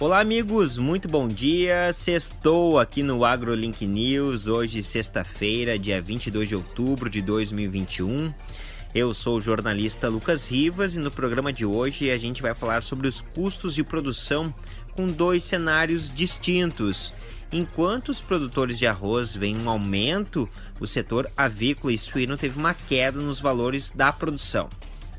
Olá, amigos, muito bom dia. Sextou aqui no AgroLink News, hoje, sexta-feira, dia 22 de outubro de 2021. Eu sou o jornalista Lucas Rivas e no programa de hoje a gente vai falar sobre os custos de produção com dois cenários distintos. Enquanto os produtores de arroz veem um aumento, o setor avícola e suíno teve uma queda nos valores da produção.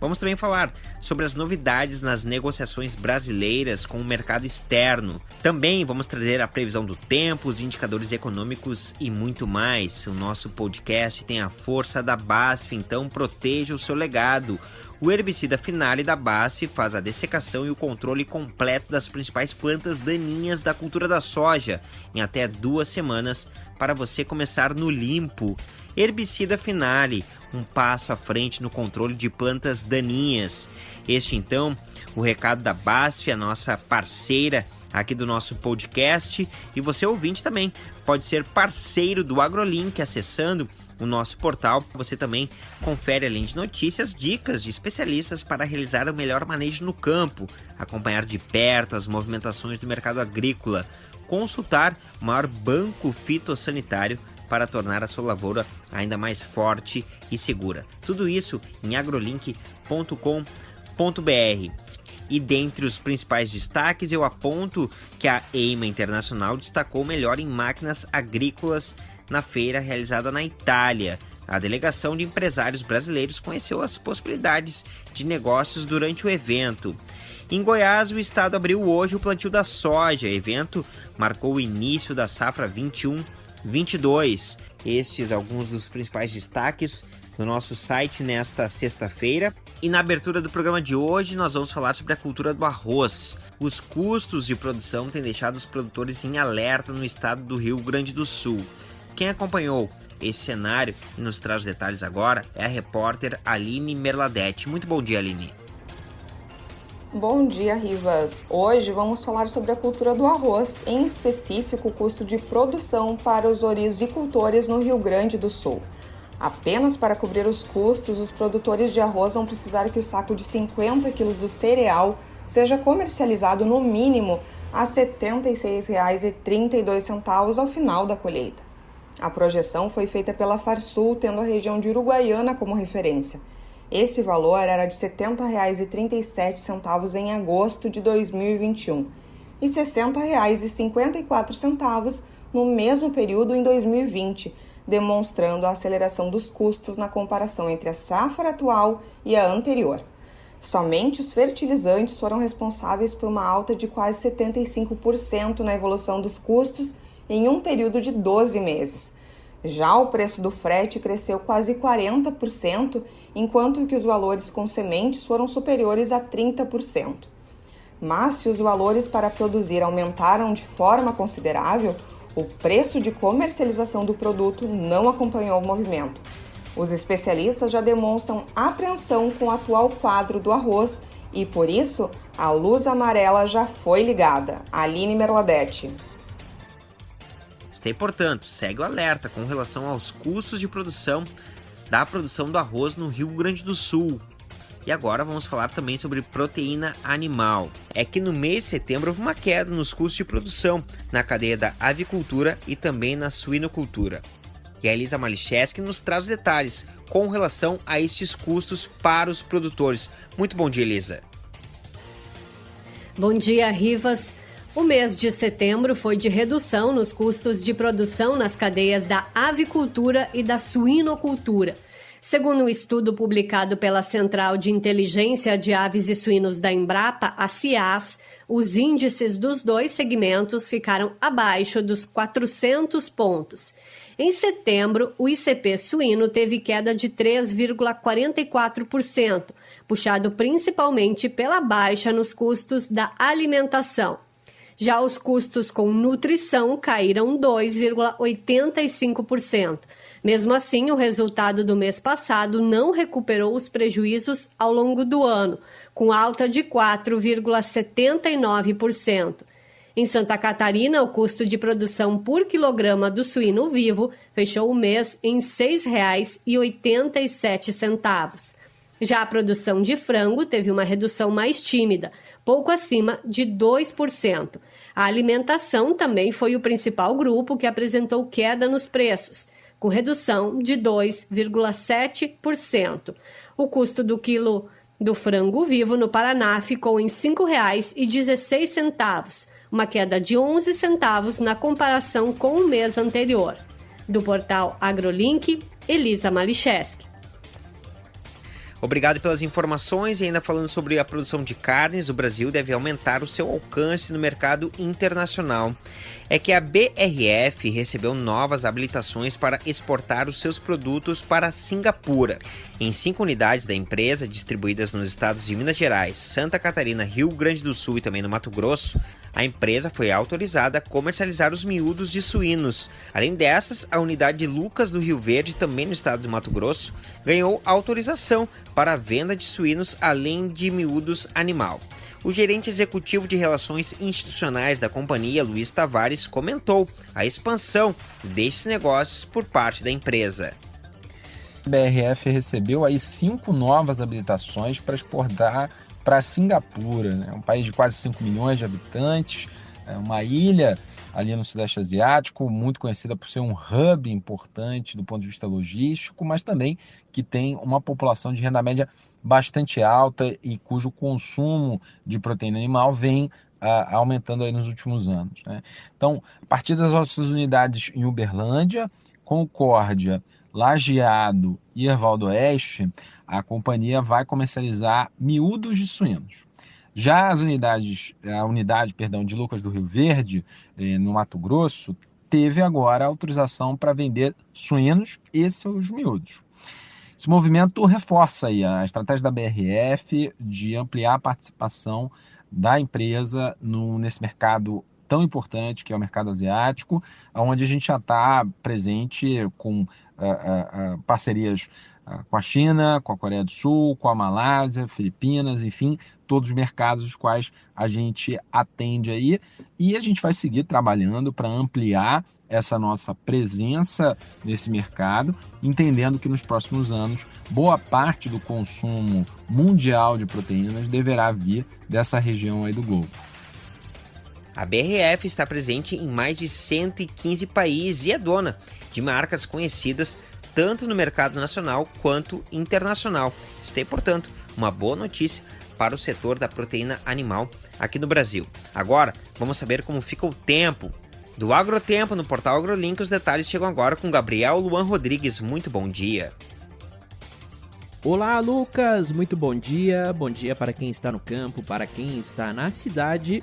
Vamos também falar sobre as novidades nas negociações brasileiras com o mercado externo. Também vamos trazer a previsão do tempo, os indicadores econômicos e muito mais. O nosso podcast tem a força da BASF, então proteja o seu legado. O herbicida Finale da BASF faz a dessecação e o controle completo das principais plantas daninhas da cultura da soja em até duas semanas para você começar no limpo. Herbicida Finale, um passo à frente no controle de plantas daninhas. Este então, o recado da BASF, a nossa parceira aqui do nosso podcast, e você ouvinte também pode ser parceiro do AgroLink acessando o nosso portal. Você também confere além de notícias, dicas de especialistas para realizar o melhor manejo no campo, acompanhar de perto as movimentações do mercado agrícola, consultar o maior banco fitossanitário para tornar a sua lavoura ainda mais forte e segura. Tudo isso em agrolink.com.br. E dentre os principais destaques, eu aponto que a EIMA Internacional destacou melhor em máquinas agrícolas na feira realizada na Itália. A delegação de empresários brasileiros conheceu as possibilidades de negócios durante o evento. Em Goiás, o estado abriu hoje o plantio da soja. O evento marcou o início da safra 21 22. Estes alguns dos principais destaques no nosso site nesta sexta-feira. E na abertura do programa de hoje, nós vamos falar sobre a cultura do arroz. Os custos de produção têm deixado os produtores em alerta no estado do Rio Grande do Sul. Quem acompanhou esse cenário e nos traz detalhes agora é a repórter Aline Merladete. Muito bom dia, Aline. Bom dia, Rivas! Hoje vamos falar sobre a cultura do arroz, em específico o custo de produção para os orizicultores no Rio Grande do Sul. Apenas para cobrir os custos, os produtores de arroz vão precisar que o saco de 50 kg do cereal seja comercializado no mínimo a R$ 76,32 ao final da colheita. A projeção foi feita pela Farsul, tendo a região de Uruguaiana como referência. Esse valor era de R$ 70,37 em agosto de 2021 e R$ 60,54 no mesmo período em 2020, demonstrando a aceleração dos custos na comparação entre a safra atual e a anterior. Somente os fertilizantes foram responsáveis por uma alta de quase 75% na evolução dos custos em um período de 12 meses. Já o preço do frete cresceu quase 40%, enquanto que os valores com sementes foram superiores a 30%. Mas se os valores para produzir aumentaram de forma considerável, o preço de comercialização do produto não acompanhou o movimento. Os especialistas já demonstram apreensão com o atual quadro do arroz e, por isso, a luz amarela já foi ligada. Aline Merladete. Stay, portanto, segue o alerta com relação aos custos de produção da produção do arroz no Rio Grande do Sul. E agora vamos falar também sobre proteína animal. É que no mês de setembro houve uma queda nos custos de produção na cadeia da avicultura e também na suinocultura. E a Elisa Malicheski nos traz detalhes com relação a estes custos para os produtores. Muito bom dia, Elisa. Bom dia, Rivas. O mês de setembro foi de redução nos custos de produção nas cadeias da avicultura e da suinocultura. Segundo um estudo publicado pela Central de Inteligência de Aves e Suínos da Embrapa, a CIAS, os índices dos dois segmentos ficaram abaixo dos 400 pontos. Em setembro, o ICP suíno teve queda de 3,44%, puxado principalmente pela baixa nos custos da alimentação. Já os custos com nutrição caíram 2,85%. Mesmo assim, o resultado do mês passado não recuperou os prejuízos ao longo do ano, com alta de 4,79%. Em Santa Catarina, o custo de produção por quilograma do suíno vivo fechou o mês em R$ 6,87. Já a produção de frango teve uma redução mais tímida, pouco acima de 2%. A alimentação também foi o principal grupo que apresentou queda nos preços, com redução de 2,7%. O custo do quilo do frango vivo no Paraná ficou em R$ 5,16, uma queda de 11 centavos na comparação com o mês anterior. Do portal AgroLink, Elisa Malicheski. Obrigado pelas informações e ainda falando sobre a produção de carnes, o Brasil deve aumentar o seu alcance no mercado internacional. É que a BRF recebeu novas habilitações para exportar os seus produtos para Singapura. Em cinco unidades da empresa, distribuídas nos estados de Minas Gerais, Santa Catarina, Rio Grande do Sul e também no Mato Grosso, a empresa foi autorizada a comercializar os miúdos de suínos. Além dessas, a unidade de Lucas do Rio Verde, também no estado do Mato Grosso, ganhou autorização para a venda de suínos além de miúdos animal. O gerente executivo de relações institucionais da companhia, Luiz Tavares, comentou a expansão desses negócios por parte da empresa. A BRF recebeu aí cinco novas habilitações para exportar para Singapura, né? um país de quase 5 milhões de habitantes, é uma ilha ali no Sudeste Asiático, muito conhecida por ser um hub importante do ponto de vista logístico, mas também que tem uma população de renda média bastante alta e cujo consumo de proteína animal vem ah, aumentando aí nos últimos anos. Né? Então, a partir das nossas unidades em Uberlândia, Concórdia, Lajeado e Erval do Oeste, a companhia vai comercializar miúdos de suínos. Já as unidades, a unidade, perdão, de Lucas do Rio Verde, eh, no Mato Grosso, teve agora autorização para vender suínos e seus miúdos. Esse movimento reforça a estratégia da BRF de ampliar a participação da empresa no, nesse mercado tão importante que é o mercado asiático, onde a gente já está presente com uh, uh, parcerias com a China, com a Coreia do Sul, com a Malásia, Filipinas, enfim, todos os mercados os quais a gente atende aí e a gente vai seguir trabalhando para ampliar essa nossa presença nesse mercado, entendendo que nos próximos anos boa parte do consumo mundial de proteínas deverá vir dessa região aí do globo. A BRF está presente em mais de 115 países e é dona de marcas conhecidas tanto no mercado nacional quanto internacional. Isso é, portanto, uma boa notícia para o setor da proteína animal aqui no Brasil. Agora, vamos saber como fica o tempo. Do Agrotempo no portal AgroLink, os detalhes chegam agora com Gabriel Luan Rodrigues. Muito bom dia. Olá, Lucas. Muito bom dia. Bom dia para quem está no campo, para quem está na cidade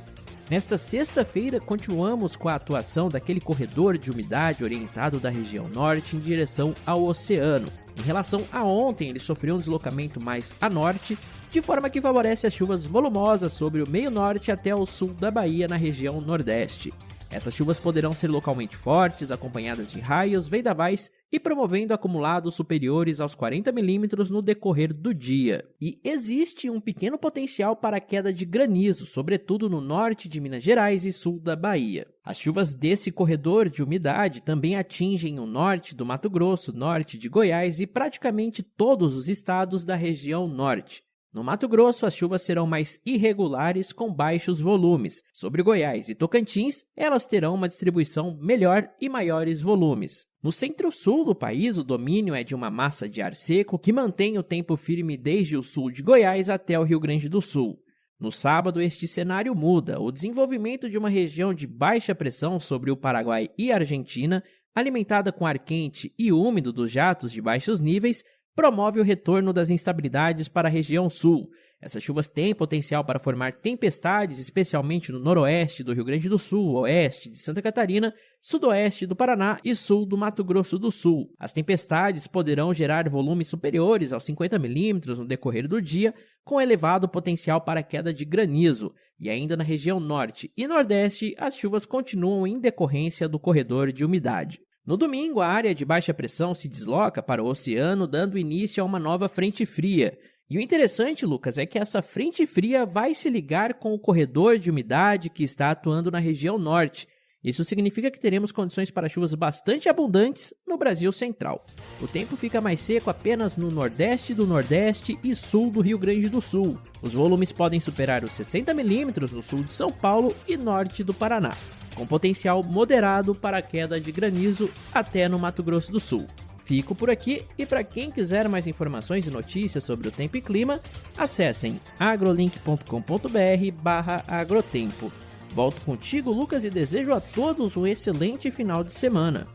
Nesta sexta-feira, continuamos com a atuação daquele corredor de umidade orientado da região norte em direção ao oceano. Em relação a ontem, ele sofreu um deslocamento mais a norte, de forma que favorece as chuvas volumosas sobre o meio norte até o sul da Bahia na região nordeste. Essas chuvas poderão ser localmente fortes, acompanhadas de raios, vendavais e promovendo acumulados superiores aos 40 milímetros no decorrer do dia. E existe um pequeno potencial para queda de granizo, sobretudo no norte de Minas Gerais e sul da Bahia. As chuvas desse corredor de umidade também atingem o norte do Mato Grosso, norte de Goiás e praticamente todos os estados da região norte. No Mato Grosso, as chuvas serão mais irregulares, com baixos volumes. Sobre Goiás e Tocantins, elas terão uma distribuição melhor e maiores volumes. No centro-sul do país, o domínio é de uma massa de ar seco que mantém o tempo firme desde o sul de Goiás até o Rio Grande do Sul. No sábado, este cenário muda. O desenvolvimento de uma região de baixa pressão sobre o Paraguai e Argentina, alimentada com ar quente e úmido dos jatos de baixos níveis, promove o retorno das instabilidades para a região sul. Essas chuvas têm potencial para formar tempestades, especialmente no noroeste do Rio Grande do Sul, oeste de Santa Catarina, sudoeste do Paraná e sul do Mato Grosso do Sul. As tempestades poderão gerar volumes superiores aos 50 milímetros no decorrer do dia, com elevado potencial para queda de granizo. E ainda na região norte e nordeste, as chuvas continuam em decorrência do corredor de umidade. No domingo, a área de baixa pressão se desloca para o oceano, dando início a uma nova frente fria. E o interessante, Lucas, é que essa frente fria vai se ligar com o corredor de umidade que está atuando na região norte. Isso significa que teremos condições para chuvas bastante abundantes no Brasil central. O tempo fica mais seco apenas no nordeste do nordeste e sul do Rio Grande do Sul. Os volumes podem superar os 60 milímetros no sul de São Paulo e norte do Paraná, com potencial moderado para queda de granizo até no Mato Grosso do Sul. Fico por aqui e para quem quiser mais informações e notícias sobre o tempo e clima, acessem agrolink.com.br/agrotempo. Volto contigo, Lucas, e desejo a todos um excelente final de semana.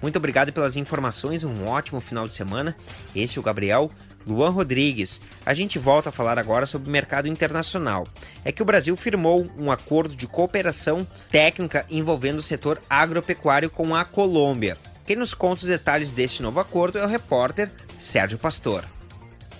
Muito obrigado pelas informações, um ótimo final de semana. Este é o Gabriel Luan Rodrigues. A gente volta a falar agora sobre o mercado internacional. É que o Brasil firmou um acordo de cooperação técnica envolvendo o setor agropecuário com a Colômbia. Quem nos conta os detalhes deste novo acordo é o repórter Sérgio Pastor.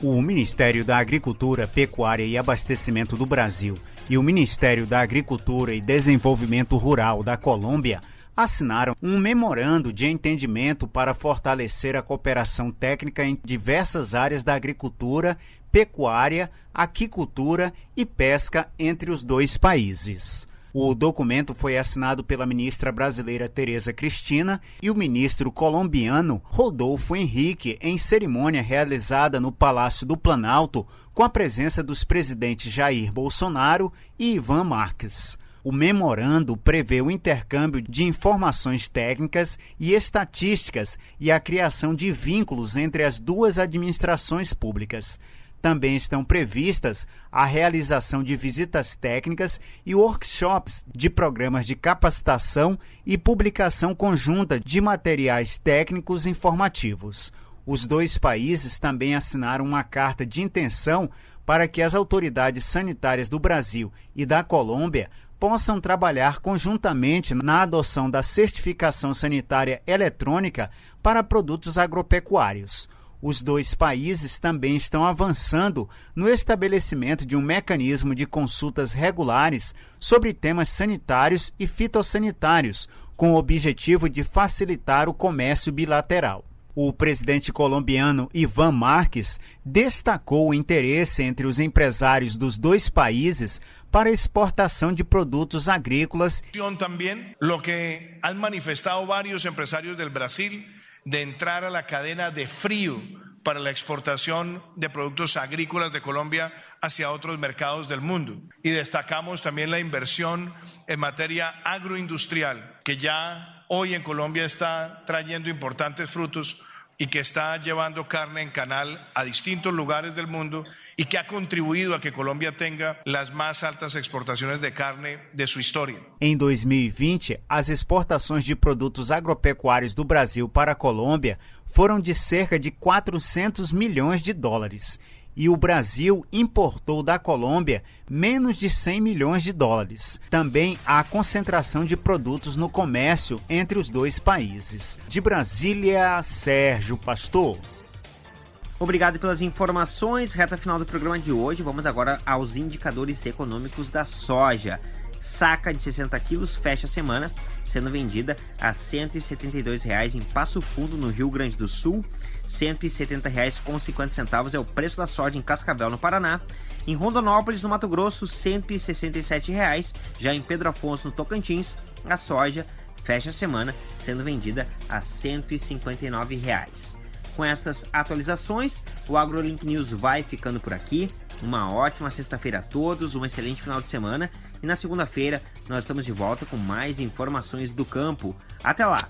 O Ministério da Agricultura, Pecuária e Abastecimento do Brasil e o Ministério da Agricultura e Desenvolvimento Rural da Colômbia assinaram um memorando de entendimento para fortalecer a cooperação técnica em diversas áreas da agricultura, pecuária, aquicultura e pesca entre os dois países. O documento foi assinado pela ministra brasileira Tereza Cristina e o ministro colombiano Rodolfo Henrique em cerimônia realizada no Palácio do Planalto com a presença dos presidentes Jair Bolsonaro e Ivan Marques. O memorando prevê o intercâmbio de informações técnicas e estatísticas e a criação de vínculos entre as duas administrações públicas. Também estão previstas a realização de visitas técnicas e workshops de programas de capacitação e publicação conjunta de materiais técnicos informativos. Os dois países também assinaram uma carta de intenção para que as autoridades sanitárias do Brasil e da Colômbia possam trabalhar conjuntamente na adoção da certificação sanitária eletrônica para produtos agropecuários. Os dois países também estão avançando no estabelecimento de um mecanismo de consultas regulares sobre temas sanitários e fitossanitários, com o objetivo de facilitar o comércio bilateral. O presidente colombiano Ivan Marques destacou o interesse entre os empresários dos dois países para exportação de produtos agrícolas. Também, lo que han manifestado vários empresários do Brasil de entrar a la cadena de frío para la exportación de productos agrícolas de Colombia hacia otros mercados del mundo. Y destacamos también la inversión en materia agroindustrial, que ya hoy en Colombia está trayendo importantes frutos y que está llevando carne en canal a distintos lugares del mundo y que ha contribuído a que Colombia tenga las más altas exportaciones de carne de su história. Em 2020, as exportações de produtos agropecuários do Brasil para a Colômbia foram de cerca de 400 milhões de dólares e o Brasil importou da Colômbia menos de 100 milhões de dólares. Também há concentração de produtos no comércio entre os dois países. De Brasília, Sérgio Pastor. Obrigado pelas informações. Reta final do programa de hoje. Vamos agora aos indicadores econômicos da soja. Saca de 60 quilos fecha a semana sendo vendida a R$ 172,00 em Passo Fundo, no Rio Grande do Sul. R$ 170,50 é o preço da soja em Cascavel, no Paraná. Em Rondonópolis, no Mato Grosso, R$ 167,00. Já em Pedro Afonso, no Tocantins, a soja fecha a semana sendo vendida a R$ 159,00. Com estas atualizações, o AgroLink News vai ficando por aqui. Uma ótima sexta-feira a todos, um excelente final de semana e na segunda-feira nós estamos de volta com mais informações do campo. Até lá!